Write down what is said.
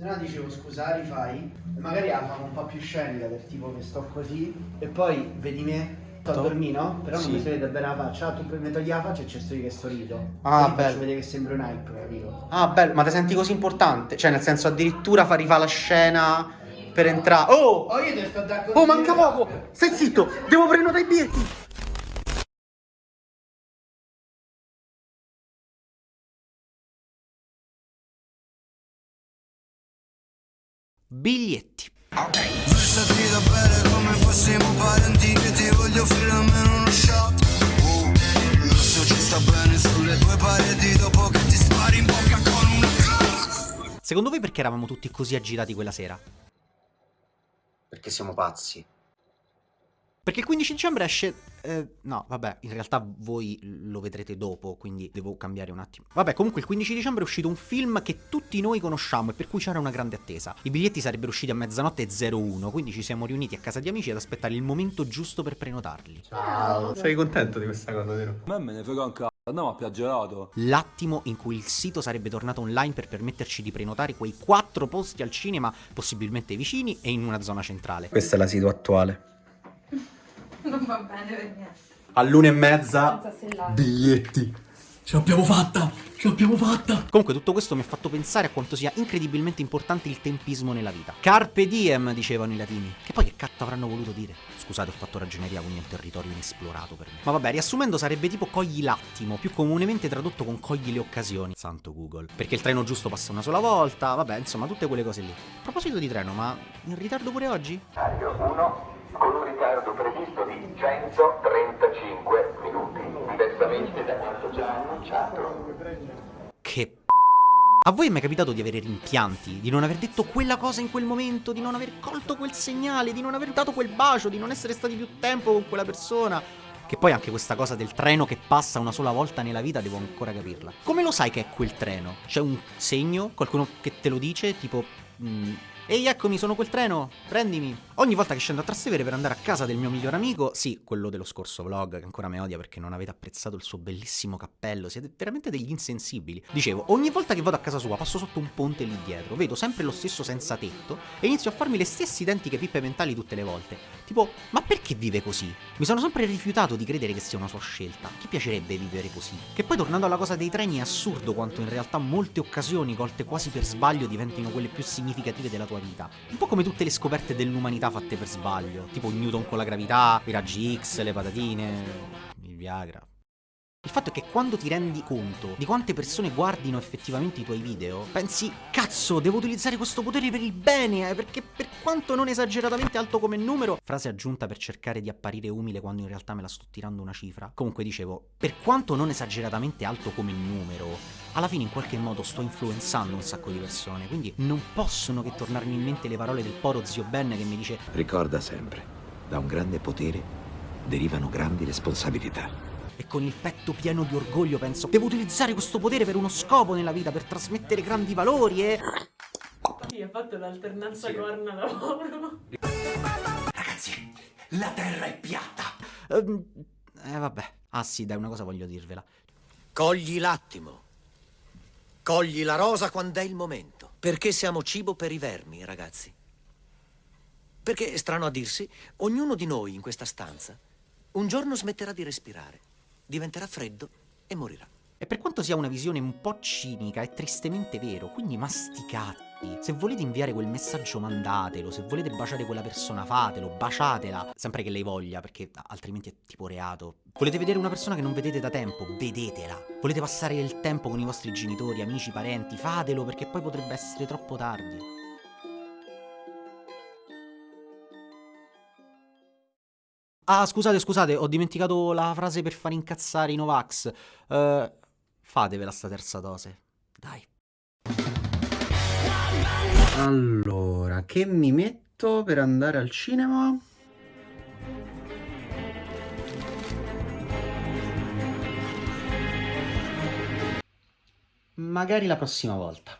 Se no dicevo scusa, rifai. E magari la famo un po' più scenica del tipo che sto così. E poi vedi me, sto a dormire, no? Però Sì. non mi si vede bene la faccia. Tu mi togli la faccia e c'è sto io che sto rido. Ah, Così bello. Faccio vedere che sembra un hype, capito? Ah, bello, ma ti senti così importante? Cioè, nel senso, addirittura fa rifà la scena per entrare. Oh! Oh, io ti sto da Oh, manca poco! Stai zitto! Devo prenotare i biglietti! Una Secondo voi perché eravamo tutti così agitati quella sera? Perché siamo pazzi. Perché il 15 dicembre esce. eh, no, vabbè, in realtà voi lo vedrete dopo, quindi devo cambiare un attimo. Vabbè, comunque il 15 dicembre è uscito un film che tutti noi conosciamo e per cui c'era una grande attesa. I biglietti sarebbero usciti a mezzanotte e 01, quindi ci siamo riuniti a casa di amici ad aspettare il momento giusto per prenotarli. Ciao. Sei contento di questa cosa, vero? A me me ne frega un cazzo, andiamo a piaggerato. L'attimo in cui il sito sarebbe tornato online per permetterci di prenotare quei quattro posti al cinema, possibilmente vicini e in una zona centrale. Questa è la situa attuale. Non va bene per niente. All'una e mezza biglietti. Ce l'abbiamo fatta! Ce l'abbiamo fatta! Comunque tutto questo mi ha fatto pensare a quanto sia incredibilmente importante il tempismo nella vita. Carpe diem, dicevano i latini. Che poi che cazzo avranno voluto dire? Scusate, ho fatto ragioneria, quindi è un territorio inesplorato per me. Ma vabbè, riassumendo sarebbe tipo cogli l'attimo, più comunemente tradotto con cogli le occasioni. Santo Google. Perché il treno giusto passa una sola volta, vabbè, insomma, tutte quelle cose lì. A proposito di treno, ma in ritardo pure oggi? Orario 1 con un ritardo previsto di 135 minuti, diversamente da quanto già annunciato. Che. A voi è mai capitato di avere rimpianti, di non aver detto quella cosa in quel momento, di non aver colto quel segnale, di non aver dato quel bacio, di non essere stati più tempo con quella persona? Che poi anche questa cosa del treno che passa una sola volta nella vita devo ancora capirla. Come lo sai che è quel treno? C'è un segno? Qualcuno che te lo dice? Tipo... mm, Ehi, eccomi, sono quel treno, prendimi. Ogni volta che scendo a Trastevere per andare a casa del mio migliore amico, sì, quello dello scorso vlog, che ancora mi odia perché non avete apprezzato il suo bellissimo cappello, siete veramente degli insensibili. Dicevo, ogni volta che vado a casa sua passo sotto un ponte lì dietro, vedo sempre lo stesso senza tetto e inizio a farmi le stesse identiche pippe mentali tutte le volte. Tipo, ma perché vive così? Mi sono sempre rifiutato di credere che sia una sua scelta. Chi piacerebbe vivere così? Che poi tornando alla cosa dei treni è assurdo quanto in realtà molte occasioni colte quasi per sbaglio diventino quelle più significative della tua vita. Un po' come tutte le scoperte dell'umanità fatte per sbaglio, tipo Newton con la gravità, i raggi X, le patatine, il Viagra. Il fatto è che quando ti rendi conto di quante persone guardino effettivamente i tuoi video, pensi, cazzo, devo utilizzare questo potere per il bene, eh, perché per quanto non esageratamente alto come numero, frase aggiunta per cercare di apparire umile quando in realtà me la sto tirando una cifra. Comunque dicevo, per quanto non esageratamente alto come numero, alla fine in qualche modo sto influenzando un sacco di persone, quindi non possono che tornarmi in mente le parole del poro zio Ben che mi dice Ricorda sempre, da un grande potere derivano grandi responsabilità. E con il petto pieno di orgoglio penso Devo utilizzare questo potere per uno scopo nella vita Per trasmettere grandi valori e... Sì, ha fatto l'alternanza corna lavoro. Ragazzi, la terra è piatta Ehm, Eh vabbè Ah sì dai una cosa voglio dirvela Cogli l'attimo. Cogli la rosa quando è il momento. Perché siamo cibo per i vermi, ragazzi. Perché, strano a dirsi, ognuno di noi in questa stanza un giorno smetterà di respirare, diventerà freddo e morirà. E per quanto sia una visione un po' cinica è tristemente vero Quindi masticate se volete inviare quel messaggio mandatelo, se volete baciare quella persona fatelo, baciatela, sempre che lei voglia perché altrimenti è tipo reato. Volete vedere una persona che non vedete da tempo, vedetela. Volete passare il tempo con i vostri genitori, amici, parenti, fatelo perché poi potrebbe essere troppo tardi. Ah, scusate, scusate, ho dimenticato la frase per far incazzare i Novax. Eh, fatevela sta terza dose. Dai. Allora, che mi metto per andare al cinema? Magari la prossima volta.